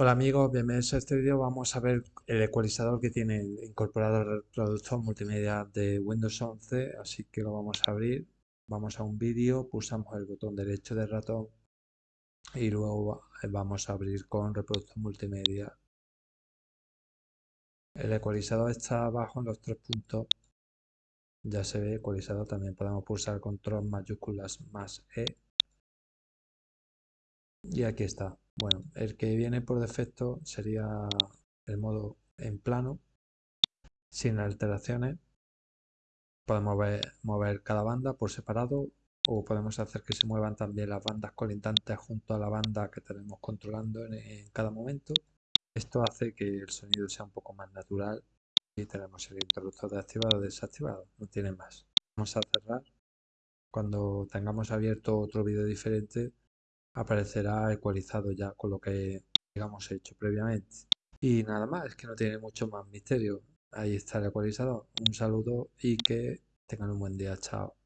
Hola amigos, bienvenidos a este vídeo. Vamos a ver el ecualizador que tiene incorporado el reproductor multimedia de Windows 11, así que lo vamos a abrir. Vamos a un vídeo, pulsamos el botón derecho del ratón y luego vamos a abrir con reproductor multimedia. El ecualizador está abajo en los tres puntos. Ya se ve ecualizado, también podemos pulsar control mayúsculas más E. Y aquí está. Bueno, el que viene por defecto sería el modo en plano, sin alteraciones. Podemos mover, cada banda por separado o podemos hacer que se muevan también las bandas colindantes junto a la banda que tenemos controlando en, cada momento. Esto hace que el sonido sea un poco más natural y tenemos el interruptor de activado o desactivado, no tiene más. Vamos a cerrar. Cuando tengamos abierto otro vídeo diferente, aparecerá ecualizado ya con lo que hemos hecho previamente. Y nada más, es que no tiene mucho más misterio. Ahí está el ecualizador. Un saludo y que tengan un buen día. Chao.